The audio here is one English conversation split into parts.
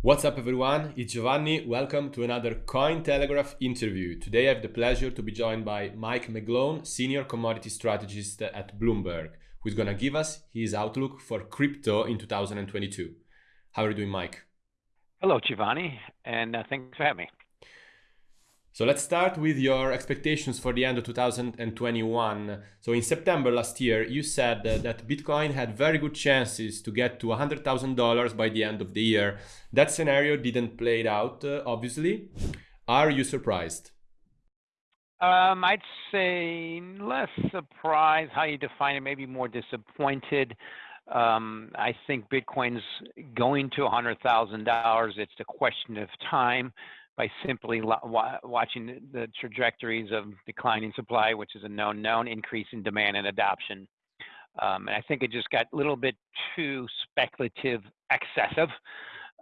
What's up everyone, it's Giovanni, welcome to another Cointelegraph interview. Today I have the pleasure to be joined by Mike McGlone, Senior Commodity Strategist at Bloomberg, who's gonna give us his outlook for crypto in 2022. How are you doing, Mike? Hello, Giovanni, and uh, thanks for having me. So let's start with your expectations for the end of 2021. So in September last year, you said that Bitcoin had very good chances to get to $100,000 by the end of the year. That scenario didn't play out, uh, obviously. Are you surprised? Um, I'd say less surprised how you define it, maybe more disappointed. Um, I think Bitcoin's going to $100,000. It's a question of time by simply watching the trajectories of declining supply, which is a known known increase in demand and adoption. Um, and I think it just got a little bit too speculative, excessive.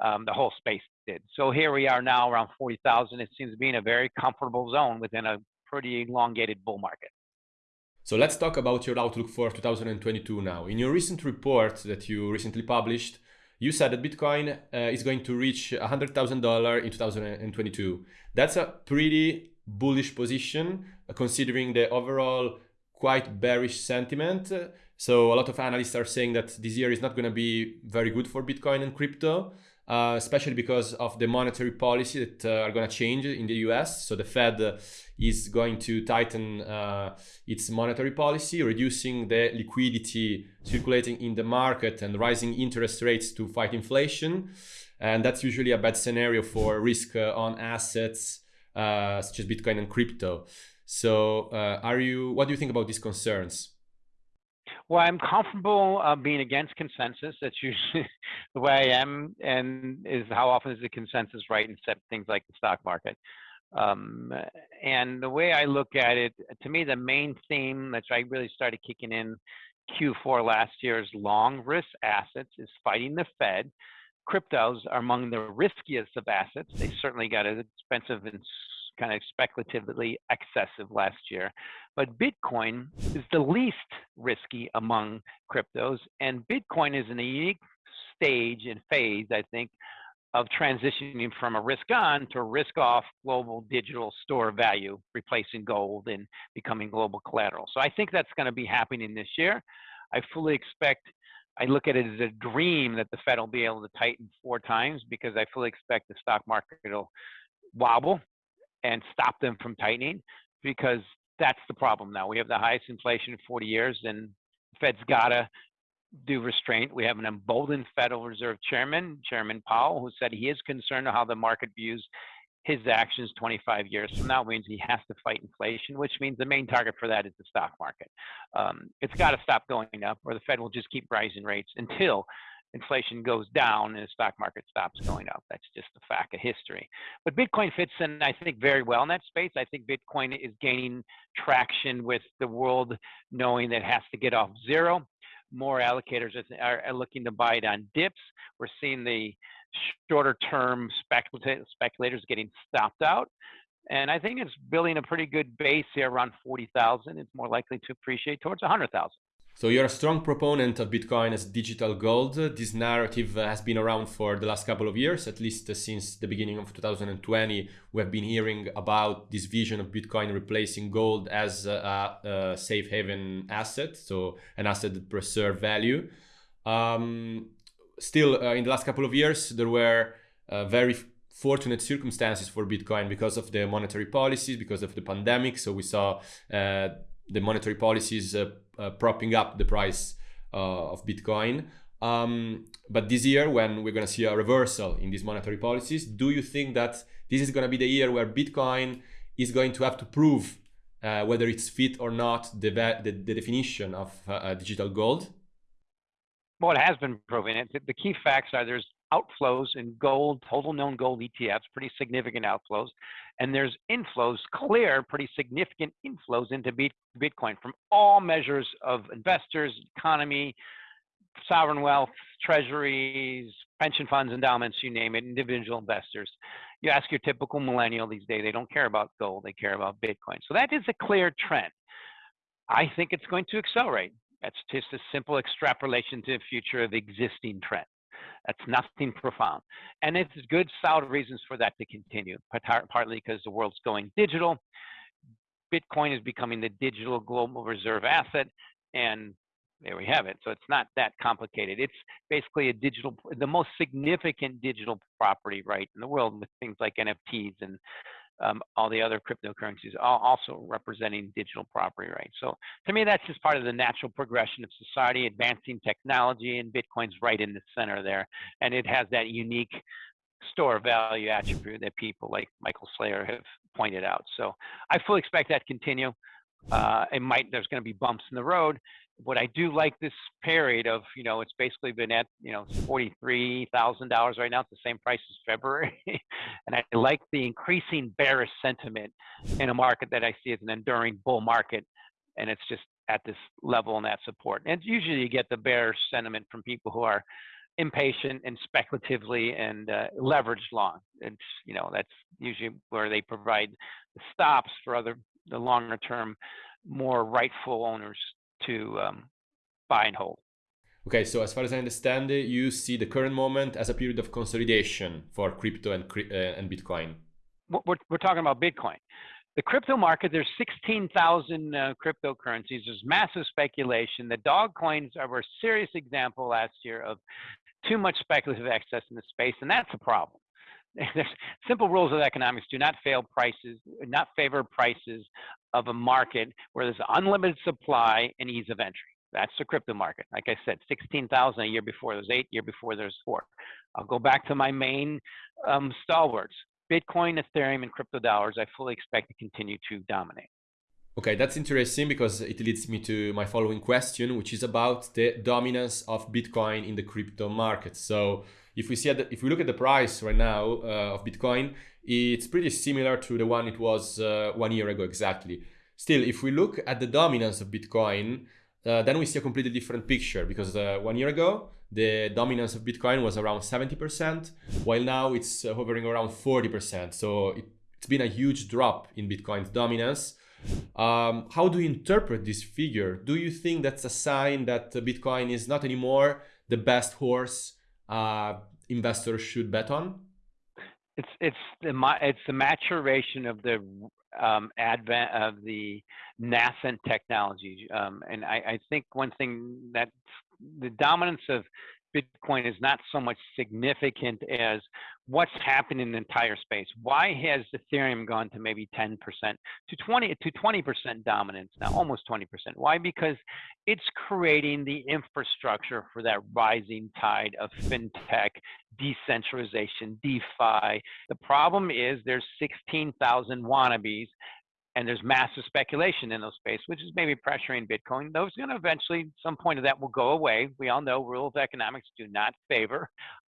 Um, the whole space did. So here we are now around 40,000. It seems to be in a very comfortable zone within a pretty elongated bull market. So let's talk about your outlook for 2022 now. In your recent report that you recently published, you said that Bitcoin uh, is going to reach $100,000 in 2022. That's a pretty bullish position uh, considering the overall quite bearish sentiment. So a lot of analysts are saying that this year is not going to be very good for Bitcoin and crypto. Uh, especially because of the monetary policy that uh, are going to change in the US. So the Fed uh, is going to tighten uh, its monetary policy, reducing the liquidity circulating in the market and rising interest rates to fight inflation. And that's usually a bad scenario for risk uh, on assets such as Bitcoin and crypto. So, are you? What do you think about these concerns? Well, I'm comfortable uh, being against consensus. That's usually the way I am, and is how often is the consensus right in things like the stock market. Um, and the way I look at it, to me, the main theme that I really started kicking in Q4 last year is long risk assets is fighting the Fed. Cryptos are among the riskiest of assets. They certainly got expensive and kind of speculatively excessive last year. But Bitcoin is the least risky among cryptos, and Bitcoin is in a unique stage and phase, I think, of transitioning from a risk on to a risk off global digital store value, replacing gold and becoming global collateral. So I think that's going to be happening this year. I fully expect, I look at it as a dream that the Fed will be able to tighten four times because I fully expect the stock market will wobble and stop them from tightening because that's the problem now. We have the highest inflation in 40 years, and the Fed's got to do restraint. We have an emboldened Federal Reserve Chairman, Chairman Powell, who said he is concerned how the market views his actions 25 years from now means he has to fight inflation, which means the main target for that is the stock market. Um, it's got to stop going up, or the Fed will just keep rising rates until inflation goes down and the stock market stops going up. That's just a fact of history. But Bitcoin fits in, I think, very well in that space. I think Bitcoin is gaining traction with the world knowing that it has to get off zero. More allocators are, looking to buy it on dips. We're seeing the shorter term speculators getting stopped out. And I think it's building a pretty good base here around 40,000. It's more likely to appreciate towards 100,000. So you're a strong proponent of Bitcoin as digital gold. This narrative has been around for the last couple of years, at least since the beginning of 2020. We have been hearing about this vision of Bitcoin replacing gold as a, a safe haven asset, so an asset that preserves value. Um, still, uh, in the last couple of years, there were uh, very fortunate circumstances for Bitcoin because of the monetary policies, because of the pandemic. So we saw uh, the monetary policies uh, uh, propping up the price uh, of Bitcoin. Um, but this year, when we're going to see a reversal in these monetary policies, do you think that this is going to be the year where Bitcoin is going to have to prove uh, whether it's fit or not the, the, the definition of uh, digital gold? Well, it has been proven. It, the key facts are there's outflows in gold, total known gold ETFs, pretty significant outflows. And there's inflows, clear, pretty significant inflows into Bitcoin from all measures of investors, economy, sovereign wealth, treasuries, pension funds, endowments, you name it, individual investors. You ask your typical millennial these days, they don't care about gold, they care about Bitcoin. So that is a clear trend. I think it's going to accelerate. That's just a simple extrapolation to the future of existing trends. That's nothing profound. And it's good, solid reasons for that to continue, partly because the world's going digital. Bitcoin is becoming the digital global reserve asset. And there we have it. So it's not that complicated. It's basically a digital, the most significant digital property right in the world with things like NFTs and um, all the other cryptocurrencies also representing digital property rights. So to me, that's just part of the natural progression of society, advancing technology, and Bitcoin's right in the center there. And it has that unique store of value attribute that people like Michael Saylor have pointed out. So I fully expect that to continue. Uh, it might, there's going to be bumps in the road, what I do like this period of, you know, it's basically been at, you know, $43,000 right now. It's the same price as February. and I like the increasing bearish sentiment in a market that I see as an enduring bull market. And it's just at this level and that support. And usually you get the bearish sentiment from people who are impatient and speculatively and uh, leveraged long. It's, you know, that's usually where they provide the stops for other, the longer term, more rightful owners to um, buy and hold. Okay, so as far as I understand it, you see the current moment as a period of consolidation for crypto and, uh, and Bitcoin. We're, we're talking about Bitcoin. The crypto market, there's 16,000 uh, cryptocurrencies. There's massive speculation. The dog coins are a serious example last year of too much speculative excess in the space, and that's a problem. There's simple rules of economics do not fail prices, not favor prices of a market where there's unlimited supply and ease of entry. That's the crypto market. Like I said, 16,000 a year before there's eight, year before there's four. I'll go back to my main um, stalwarts. Bitcoin, Ethereum, and crypto dollars, I fully expect to continue to dominate. Okay, that's interesting because it leads me to my following question, which is about the dominance of Bitcoin in the crypto market. So if we see the, if we look at the price right now uh, of Bitcoin, it's pretty similar to the one it was uh, one year ago exactly. Still, if we look at the dominance of Bitcoin, uh, then we see a completely different picture because uh, one year ago the dominance of Bitcoin was around 70%, while now it's uh, hovering around 40%. So it, it's been a huge drop in Bitcoin's dominance. Um, how do you interpret this figure? Do you think that's a sign that Bitcoin is not anymore the best horse uh, investors should bet on? It's it's the it's the maturation of the um, advent of the nascent technology, um, and I, I think one thing that the dominance of Bitcoin is not so much significant as what's happened in the entire space. Why has Ethereum gone to maybe 10% to 20 to 20% dominance now, almost 20%? Why? Because it's creating the infrastructure for that rising tide of fintech, decentralization, DeFi. The problem is there's 16,000 wannabes and there's massive speculation in those space, which is maybe pressuring Bitcoin. Those going to eventually, some point of that will go away. We all know rules of economics do not favor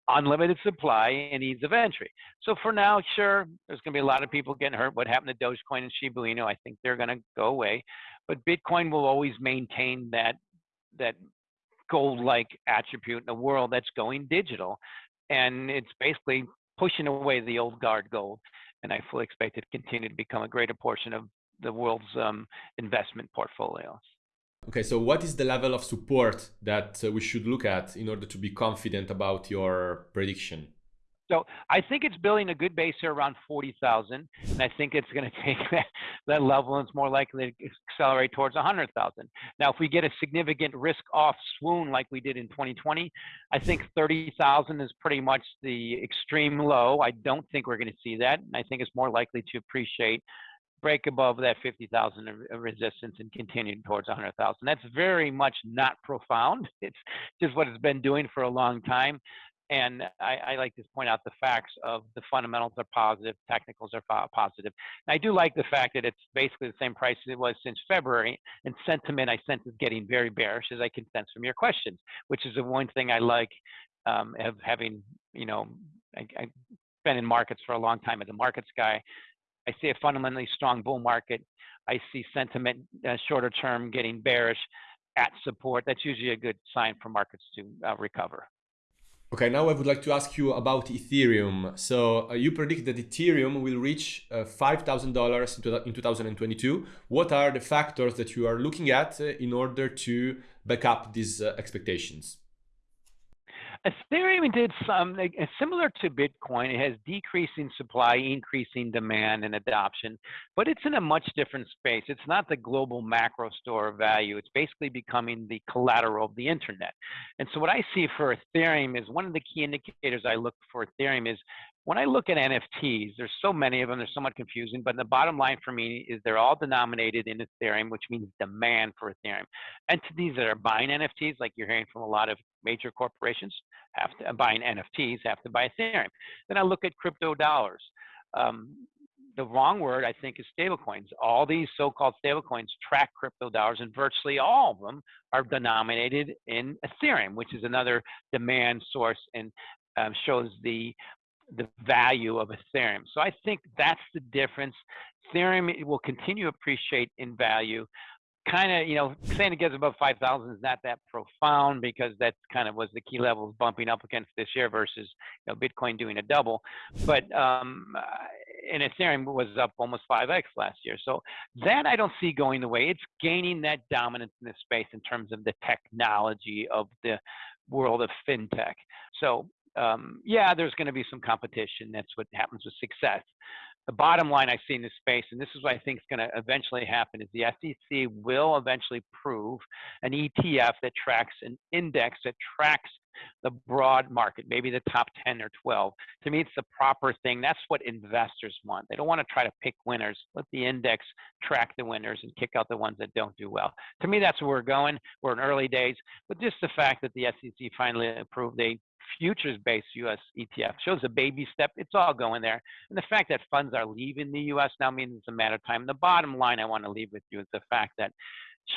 unlimited supply and ease of entry. So for now, sure, there's going to be a lot of people getting hurt. What happened to Dogecoin and Shiba Inu? I think they're going to go away, but Bitcoin will always maintain that that gold-like attribute in a world that's going digital, and it's basically pushing away the old guard gold and I fully expect it to continue to become a greater portion of the world's um, investment portfolios. Okay, so what is the level of support that uh, we should look at in order to be confident about your prediction? So I think it's building a good base here around 40,000, and I think it's going to take that, that level, and it's more likely to accelerate towards 100,000. Now, if we get a significant risk-off swoon like we did in 2020, I think 30,000 is pretty much the extreme low. I don't think we're going to see that, and I think it's more likely to appreciate break above that 50,000 resistance and continue towards 100,000. That's very much not profound. It's just what it's been doing for a long time. And I, I, like to point out the facts of the fundamentals are positive, technicals are positive. And I do like the fact that it's basically the same price as it was since February. And sentiment I sense is getting very bearish, as I can sense from your questions, which is the one thing I like um, of having, you know, I, I've been in markets for a long time as a markets guy. I see a fundamentally strong bull market. I see sentiment uh, shorter term getting bearish at support. That's usually a good sign for markets to uh, recover. Okay, now I would like to ask you about Ethereum. So uh, you predict that Ethereum will reach uh, $5,000 in 2022. What are the factors that you are looking at uh, in order to back up these uh, expectations? Ethereum did some similar to Bitcoin. It has decreasing supply, increasing demand and adoption, but it's in a much different space. It's not the global macro store of value. It's basically becoming the collateral of the internet. And so what I see for Ethereum is one of the key indicators I look for Ethereum is when I look at NFTs, there's so many of them, they're somewhat confusing, but the bottom line for me is they're all denominated in Ethereum, which means demand for Ethereum. Entities that are buying NFTs, like you're hearing from a lot of major corporations, have to buying NFTs, have to buy Ethereum. Then I look at crypto dollars. Um, the wrong word, I think, is stablecoins. All these so-called stablecoins track crypto dollars, and virtually all of them are denominated in Ethereum, which is another demand source and um, shows the the value of Ethereum. So I think that's the difference. Ethereum will continue to appreciate in value. Kind of, you know, saying it gets above 5,000 is not that profound because that kind of was the key levels bumping up against this year versus, you know, Bitcoin doing a double. But um, and Ethereum was up almost 5x last year. So that I don't see going the way. It's gaining that dominance in this space in terms of the technology of the world of fintech. So um, yeah, there's going to be some competition. That's what happens with success. The bottom line I see in this space, and this is what I think is going to eventually happen, is the SEC will eventually prove an ETF that tracks an index that tracks the broad market, maybe the top 10 or 12. To me, it's the proper thing. That's what investors want. They don't want to try to pick winners. Let the index track the winners and kick out the ones that don't do well. To me, that's where we're going. We're in early days, but just the fact that the SEC finally approved a futures-based U.S. ETF shows a baby step. It's all going there. And the fact that funds are leaving the U.S. now means it's a matter of time. The bottom line I want to leave with you is the fact that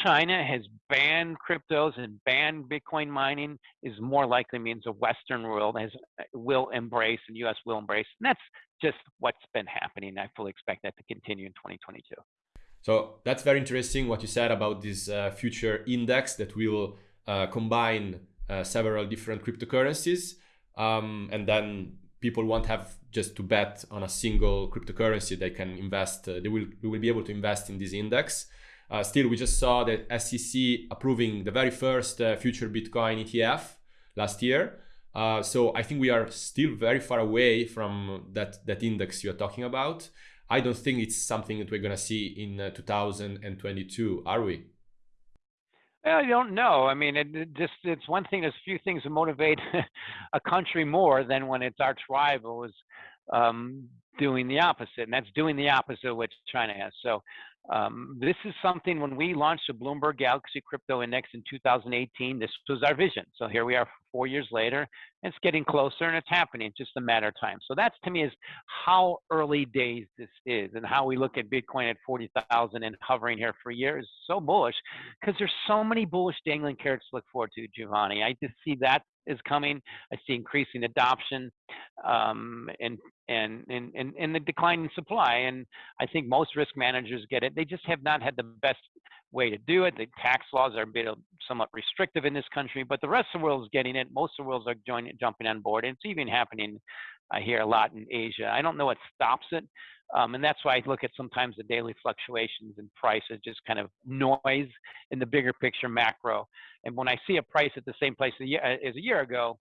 China has banned cryptos and banned Bitcoin mining is more likely means the Western world has will embrace and U.S. will embrace. And that's just what's been happening. I fully expect that to continue in 2022. So that's very interesting what you said about this uh, future index that will uh, combine uh, several different cryptocurrencies. Um, and then people won't have just to bet on a single cryptocurrency. They can invest, uh, they will, will be able to invest in this index. Uh, still, we just saw the SEC approving the very first future Bitcoin ETF last year. Uh, so I think we are still very far away from that, that index you're talking about. I don't think it's something that we're going to see in uh, 2022, are we? I don't know. I mean, it, it, just it's one thing. There's few things that motivate a country more than when its arch rival is um, doing the opposite, and that's doing the opposite of what China has. So um, this is something when we launched the Bloomberg Galaxy Crypto Index in 2018, this was our vision. So here we are four years later, and it's getting closer and it's happening. Just a matter of time. So that's to me is how early days this is and how we look at Bitcoin at 40,000 and hovering here for years. So bullish because there's so many bullish dangling carrots to look forward to, Giovanni. I just see that is coming. I see increasing adoption um, and, and, and, and, and the decline in supply. And I think most risk managers get it. They just have not had the best way to do it. The tax laws are a bit uh, somewhat restrictive in this country, but the rest of the world is getting it. Most of the world are uh, joining, jumping on board. And it's even happening, uh, I hear a lot in Asia. I don't know what stops it. Um, and that's why I look at sometimes the daily fluctuations in price as just kind of noise in the bigger picture macro. And when I see a price at the same place as a year ago,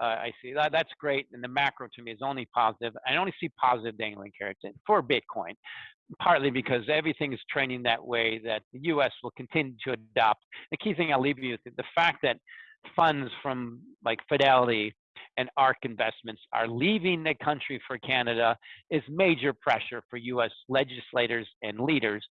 uh, I see that that's great. And the macro to me is only positive. I only see positive dangling carrots for Bitcoin, partly because everything is trending that way that the U.S. will continue to adopt. The key thing I'll leave you with the fact that funds from like Fidelity and ARK investments are leaving the country for Canada is major pressure for US legislators and leaders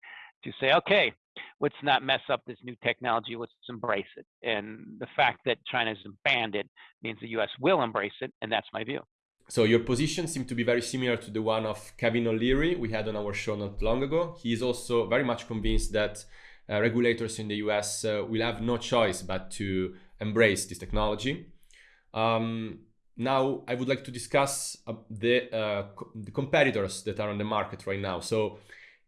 to say, okay, let's not mess up this new technology, let's embrace it. And the fact that China's banned it means the US will embrace it, and that's my view. So your position seemed to be very similar to the one of Kevin O'Leary we had on our show not long ago. He is also very much convinced that uh, regulators in the US uh, will have no choice but to embrace this technology. Um, now I would like to discuss uh, the, uh, co the, competitors that are on the market right now. So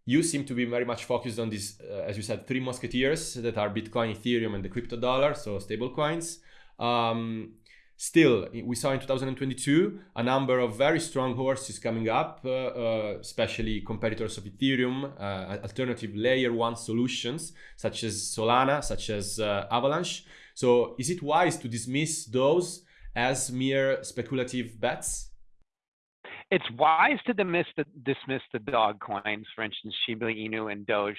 you seem to be very much focused on these, uh, as you said, three musketeers that are Bitcoin, Ethereum, and the crypto dollar, so stable coins. Um, still, we saw in 2022 a number of very strong horses coming up, uh, uh, especially competitors of Ethereum, uh, alternative layer one solutions such as Solana, such as Avalanche. So is it wise to dismiss those as mere speculative bets? It's wise to dismiss the, dismiss the dog coins, for instance, Shiba Inu and Doge.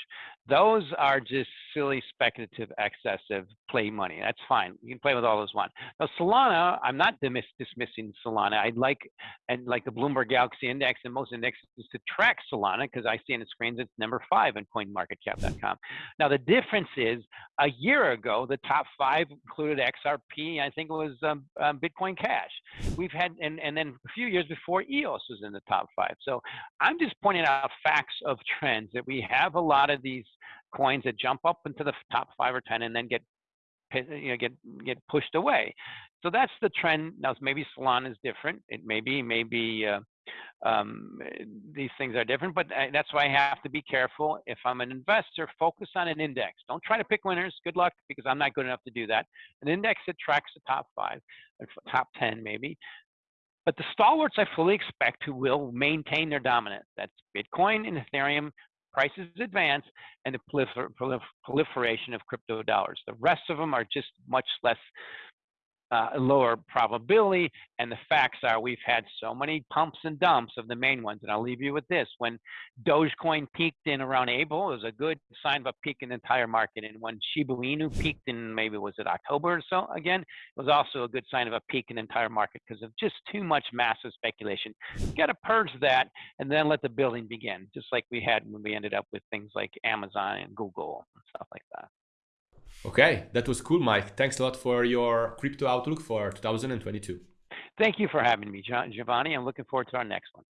Those are just silly, speculative, excessive play money. That's fine. You can play with all those one. Now, Solana, I'm not dismiss, dismissing Solana. I'd like, and like the Bloomberg Galaxy Index and most indexes to track Solana because I see on the screens it's number five in CoinMarketCap.com. Now, the difference is a year ago, the top five included XRP. I think it was um, um, Bitcoin Cash. We've had, and, and then a few years before EOS was in the top five. So I'm just pointing out facts of trends that we have a lot of these coins that jump up into the top five or 10 and then get you know get get pushed away. So that's the trend. Now maybe solana is different. It may be maybe uh, um, these things are different but that's why i have to be careful. If i'm an investor focus on an index. Don't try to pick winners. Good luck because i'm not good enough to do that. An index that tracks the top five top 10 maybe but the stalwarts I fully expect who will maintain their dominance. That's Bitcoin and Ethereum prices advance and the prolifer proliferation of crypto dollars. The rest of them are just much less uh, lower probability. And the facts are we've had so many pumps and dumps of the main ones. And I'll leave you with this. When Dogecoin peaked in around April, it was a good sign of a peak in the entire market. And when Shiba Inu peaked in maybe was it October or so again, it was also a good sign of a peak in the entire market because of just too much massive speculation. Got to purge that and then let the building begin, just like we had when we ended up with things like Amazon and Google and stuff like that. Okay, that was cool, Mike. Thanks a lot for your crypto outlook for 2022. Thank you for having me, Giovanni. I'm looking forward to our next one.